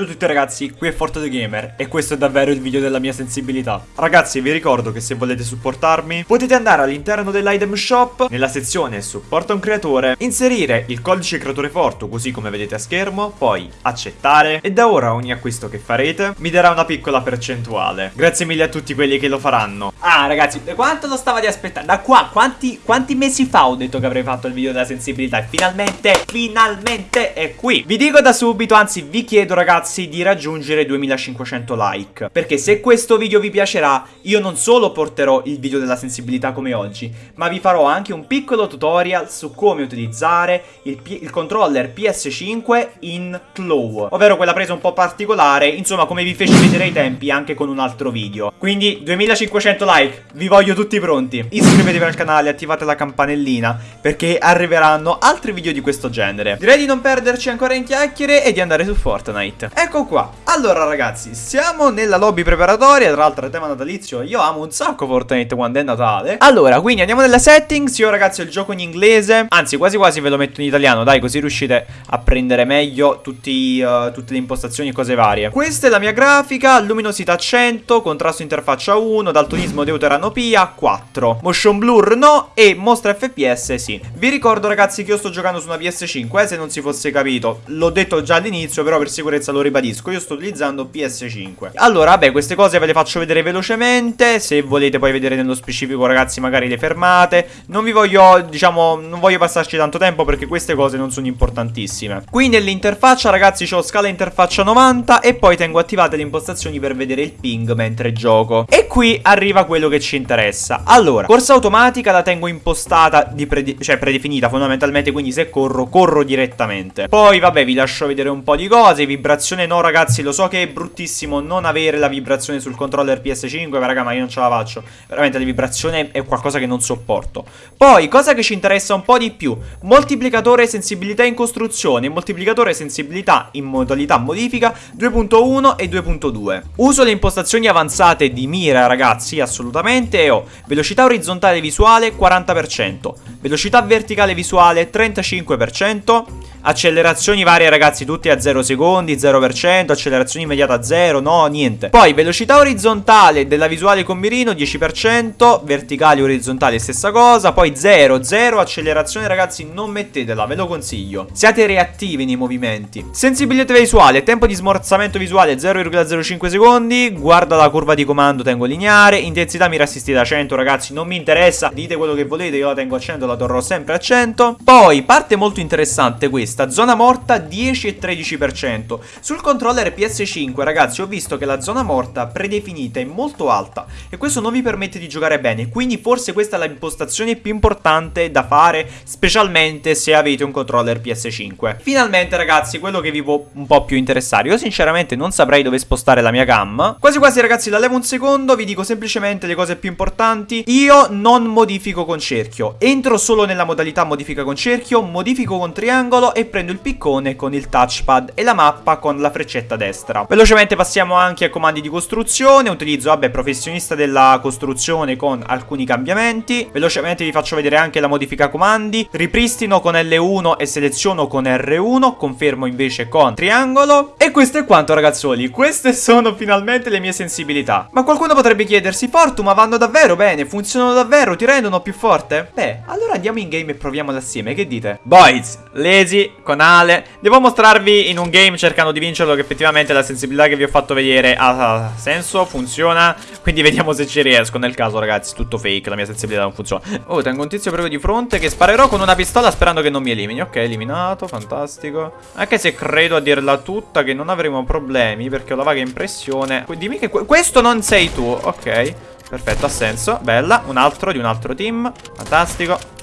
Ciao a tutti ragazzi, qui è Forte Gamer e questo è davvero il video della mia sensibilità. Ragazzi, vi ricordo che se volete supportarmi, potete andare all'interno dell'item shop, nella sezione supporta un creatore, inserire il codice creatore Forto così come vedete a schermo, poi accettare e da ora ogni acquisto che farete mi darà una piccola percentuale. Grazie mille a tutti quelli che lo faranno. Ah ragazzi, quanto lo stavate aspettando? Da qua, quanti, quanti mesi fa ho detto che avrei fatto il video della sensibilità e finalmente, finalmente è qui. Vi dico da subito, anzi vi chiedo ragazzi, ragazzi di raggiungere 2500 like. Perché se questo video vi piacerà io non solo porterò il video della sensibilità come oggi Ma vi farò anche un piccolo tutorial su come utilizzare il, il controller PS5 in Claw Ovvero quella presa un po' particolare Insomma come vi feci vedere ai tempi anche con un altro video. Quindi 2500 like, vi voglio tutti pronti. Iscrivetevi al canale, attivate la campanellina Perché arriveranno altri video di questo genere. Direi di non perderci ancora in chiacchiere e di andare su Fortnite Ecco qua. Allora ragazzi Siamo nella lobby preparatoria. Tra l'altro è tema natalizio Io amo un sacco Fortnite quando è Natale. Allora quindi andiamo nelle settings. Io ragazzi ho il gioco in inglese. Anzi quasi quasi ve lo metto in italiano. Dai così riuscite a prendere meglio tutti, uh, Tutte le impostazioni e cose varie. Questa è la mia grafica. Luminosità 100 Contrasto interfaccia 1 Daltonismo deuteranopia 4 Motion blur no E mostra fps sì. Vi ricordo ragazzi che io sto giocando su una PS5 eh, Se non si fosse capito. L'ho detto già all'inizio Però per sicurezza lo ripeto ribadisco, io sto utilizzando PS5 Allora, vabbè, queste cose ve le faccio vedere velocemente Se volete poi vedere nello specifico, ragazzi, magari le fermate. Non vi voglio, diciamo, non voglio passarci tanto tempo Perché queste cose non sono importantissime. Qui nell'interfaccia, ragazzi, ho scala interfaccia 90 E poi tengo attivate le impostazioni per vedere il ping mentre gioco. E qui arriva quello che ci interessa. Allora, corsa automatica la tengo impostata, prede cioè predefinita fondamentalmente Quindi se corro, corro direttamente. Poi, vabbè, vi lascio vedere un po' di cose Vibrazione vibrazione no ragazzi Lo so che è bruttissimo non avere la vibrazione sul controller PS5 Ma raga ma io non ce la faccio. Veramente la vibrazione è qualcosa che non sopporto. Poi cosa che ci interessa un po' di più Moltiplicatore sensibilità in costruzione Moltiplicatore sensibilità in modalità modifica 2.1 e 2.2 Uso le impostazioni avanzate di mira ragazzi assolutamente E ho velocità orizzontale visuale 40% Velocità verticale visuale 35% Accelerazioni varie ragazzi tutti a 0 secondi 0% Accelerazione immediata a 0 No niente. Poi velocità orizzontale della visuale con mirino 10% Verticali orizzontali stessa cosa Poi 0 0 Accelerazione ragazzi non mettetela Ve lo consiglio. Siate reattivi nei movimenti. Sensibilità visuale Tempo di smorzamento visuale 0,05 secondi Guarda la curva di comando tengo lineare Intensità mira assistita a 100 ragazzi Non mi interessa Dite quello che volete Io la tengo a 100 La torrò sempre a 100 Poi parte molto interessante questa questa Zona morta 10 e 13% Sul controller PS5 ragazzi ho visto che la zona morta predefinita è molto alta E questo non vi permette di giocare bene Quindi forse questa è l'impostazione più importante da fare Specialmente se avete un controller PS5 Finalmente ragazzi quello che vi può un po' più interessare. Io sinceramente non saprei dove spostare la mia gamma. Quasi quasi ragazzi la levo un secondo Vi dico semplicemente le cose più importanti. Io non modifico con cerchio Entro solo nella modalità modifica con cerchio Modifico con triangolo prendo il piccone con il touchpad e la mappa con la freccetta destra. Velocemente passiamo anche ai comandi di costruzione, utilizzo, vabbè, professionista della costruzione con alcuni cambiamenti. Velocemente vi faccio vedere anche la modifica comandi, ripristino con L1 e seleziono con R1, confermo invece con triangolo. E questo è quanto ragazzuoli, queste sono finalmente le mie sensibilità. Ma qualcuno potrebbe chiedersi, Fortu, ma vanno davvero bene? Funzionano davvero? Ti rendono più forte? Beh, allora andiamo in game e proviamole assieme, che dite? Boys, lazy, con Ale. Devo mostrarvi in un game cercando di vincerlo che effettivamente la sensibilità che vi ho fatto vedere ha senso, funziona. Quindi vediamo se ci riesco Nel caso ragazzi tutto fake, la mia sensibilità non funziona. Oh, tengo un tizio proprio di fronte che sparerò con una pistola sperando che non mi elimini. Ok, eliminato, fantastico. Anche se credo a dirla tutta che non avremo problemi Perché ho la vaga impressione. Dimmi che questo non sei tu, ok Perfetto, ha senso, bella Un altro di un altro team, fantastico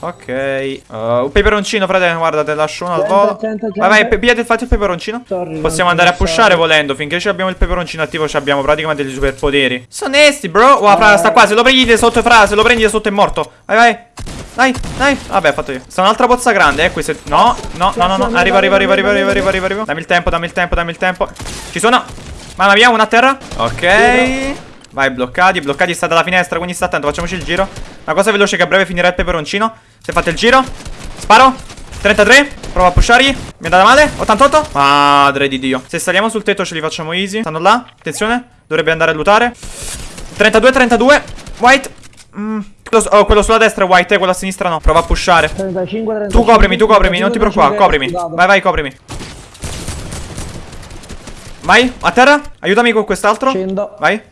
Ok. Uh, un peperoncino, frate. Guarda, te lascio uno al volo. Vai, vai, pigliate fate il peperoncino. Sorry, Possiamo andare a pushare volendo. Finché abbiamo il peperoncino attivo, abbiamo praticamente dei superpoteri. Sono onesti, bro. Wow, fra, sta qua. Se lo prendi sotto, fra. Se lo prendi sotto è morto. Vai, vai. Dai, dai. Vabbè, ho fatto io. Sta un'altra pozza grande, eh. Queste... No, no, no, no, no. Arriva, arriva, arriva, arriva, arriva, arriva, arriva, arriva. Dammi il tempo, dammi il tempo, dammi il tempo. Ci sono. Mamma mia, una a terra. Ok. Vai, bloccati. Bloccati sta dalla finestra, quindi sta attento. Facciamoci il giro. Una cosa veloce che a breve finirà il peperoncino. Se fate il giro Sparo 33 Prova a pushargli Mi è andata male 88 Madre di Dio Se saliamo sul tetto ce li facciamo easy Stanno là Attenzione Dovrebbe andare a lootare 32 32 White mm. quello, oh, quello sulla destra è white, eh, quello a sinistra no. Prova a pushare. 35, 35, Tu coprimi, tu coprimi, non ti preoccupare, coprimi. Vai, Vai, coprimi. Vai, a terra. Aiutami con quest'altro. Vai.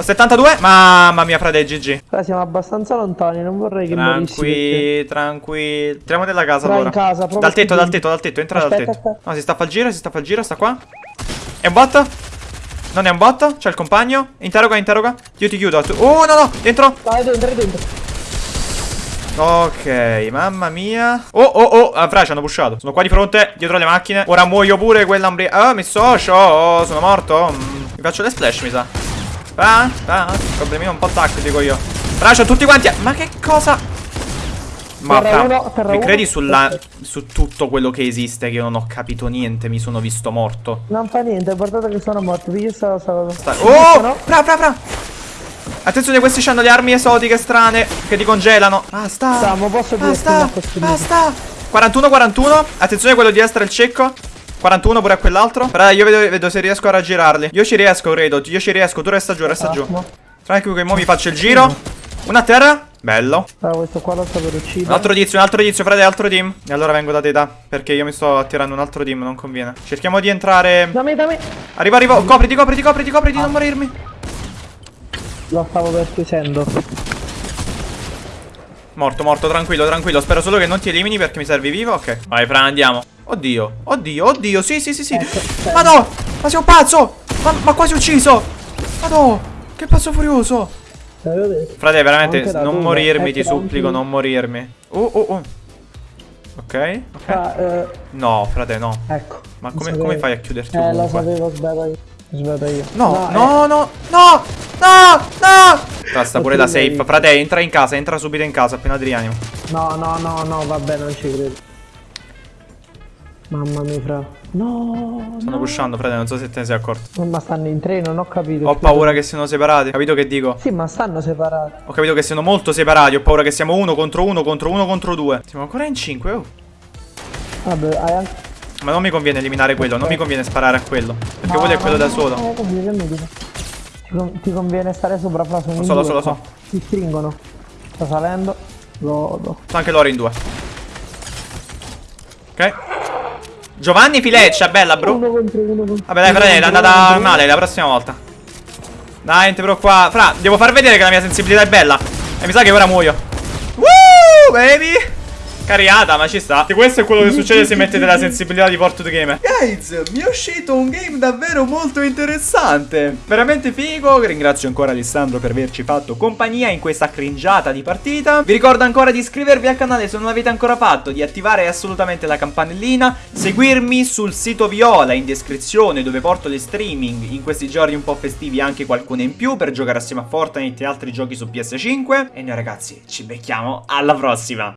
Ho 72. Mamma mia, frate, GG. Però siamo abbastanza lontani, non vorrei che. Tranquilli, tranquilli. Entriamo nella casa Tra in allora. casa, dal tetto, dal tetto, dal tetto, entra dal Aspetta, tetto. aspetta. No, si sta a fare il giro, si sta a fare il giro, sta qua. È un bot? Non è un bot? C'è il compagno. Interroga, interroga. Io ti chiudo. Oh, no, no, dentro. Vai dentro, dentro. Ok, mamma mia. Oh, oh, oh. Ah, fra, ci hanno pushato. Sono qua di fronte, dietro le macchine. Ora muoio pure quella ambri... Ah, mi socio. Oh, sono morto. Mm. Mi faccio le splash, mi sa. Ah, ah. Problemino un po' tattico io. Fra, c'ho tutti quanti. Ma che cosa? Ma Terra uno, terra mi credi sulla, su tutto quello che esiste che io non ho capito niente, mi sono visto morto. Non fa niente, guardate che sono morto. Piglia sta cosa. Sta- Oh! Fra, fra, fra! Attenzione, questi hanno le armi esotiche strane che ti congelano. Basta! Stiamo, posso Basta! Basta! 41, 41. Attenzione, quello di destra è il cecco. 41 pure a quell'altro. Però io vedo, vedo se riesco a raggirarli. Io ci riesco, credo. Io ci riesco. Tu resta giù, resta giù. Attimo. Tranquillo che mo mi faccio il giro. Una a terra. Bello. Allora, questo qua lo sto per Un uccidere. altro tizio, un altro tizio, frate, altro team. E allora vengo da te, da. Perché io mi sto attirando un altro team, non conviene. Cerchiamo di entrare. Da me, da me. Arriva, arriva. Copriti, copriti, copriti, copriti, non morirmi. Lo stavo per chiudendo. Morto, morto, tranquillo, tranquillo. Spero solo che non ti elimini perché mi servi vivo. Ok. Vai, Fra, andiamo. Oddio, oddio, oddio. Sì, sì, sì, sì. Ecco, Ma no! Ma sei un pazzo! Ma, ma quasi ucciso! Ma no! Che pazzo furioso! Detto. Frate, veramente, da non dove? morirmi, Ecco, ti da supplico, anche- non morirmi. Oh, oh, oh. Ok, ok. Ah, eh, No, frate, no. ecco. Ma come, come fai a chiuderti Eh, lo sapevo, sbaglio io. Sbaglio io. No, eh, no, no, no, no, no! Basta pure la Ok, safe. Frate, entra in casa, entra subito in casa appena ti rianimo. No, no, no, no, vabbè, non ci credo. Mamma mia, fra. No, Stanno no. pushando, frate, non so se te ne sei accorto. Ma stanno in tre, non ho capito. Ho paura che siano separati. Capito che dico? Sì, ma stanno separati. Ho capito che siano molto separati. Ho paura che siamo uno contro uno contro uno contro due. Siamo ancora in cinque, oh. Vabbè, hai anche... Ma non mi conviene eliminare quello, non mi conviene sparare a quello. Perché No, quello è quello no, da solo. no? Ti, ti conviene stare sopra, fra, sono Lo so, lo so, lo so. Ti stringono. Sta salendo. Godo. Sono anche loro in due. Ok. Giovanni Fileccia, bella bro. Uno contro uno contro Vabbè dai uno frate, è andata male la prossima volta. Dai, non ti preoccupare. Fra, devo far vedere che la mia sensibilità è bella. E mi sa che ora muoio. Woo, baby. Cariata, ma ci sta. E questo è quello che succede se mettete la sensibilità di Porto the Gamer. Guys, mi è uscito un game davvero molto interessante. Veramente figo. Ringrazio ancora Alessandro per averci fatto compagnia in questa cringiata di partita. Vi ricordo ancora di iscrivervi al canale se non l'avete ancora fatto, di attivare assolutamente la campanellina, seguirmi sul sito Viola in descrizione dove porto le streaming in questi giorni un po' festivi anche qualcuna in più per giocare assieme a Fortnite e altri giochi su PS5. E noi ragazzi ci becchiamo alla prossima.